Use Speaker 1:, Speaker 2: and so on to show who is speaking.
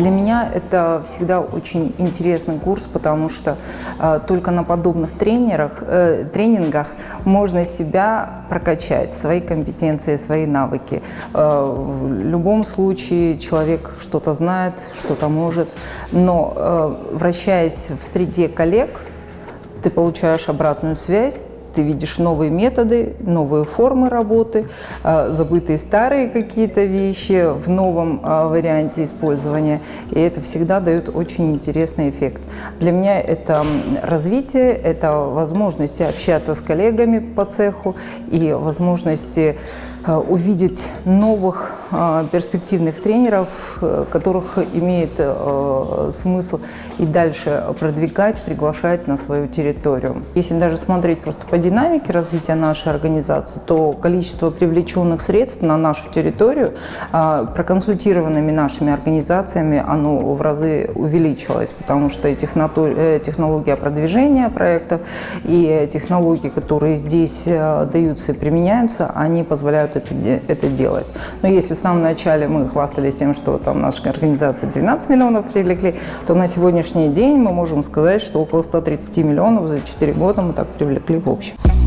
Speaker 1: Для меня это всегда очень интересный курс, потому что э, только на подобных тренерах, э, тренингах можно себя прокачать, свои компетенции, свои навыки. Э, в любом случае человек что-то знает, что-то может, но э, вращаясь в среде коллег, ты получаешь обратную связь, ты видишь новые методы, новые формы работы, а, забытые старые какие-то вещи в новом а, варианте использования. И это всегда дает очень интересный эффект. Для меня это развитие, это возможность общаться с коллегами по цеху и возможности Э, увидеть новых э, перспективных тренеров, э, которых имеет смысл и дальше продвигать, приглашать на свою территорию. Если даже смотреть просто по динамике развития нашей организации, то количество привлеченных средств на нашу территорию проконсультированными нашими организациями оно в разы увеличилось, потому что и технология продвижения проектов, и технологии, которые здесь даются и применяются, они позволяют это, это делать. Но если в самом начале мы хвастались тем, что там наша организация 12 миллионов привлекли, то на сегодняшний день мы можем сказать, что около 130 миллионов за 4 года мы так привлекли в общем. beijo.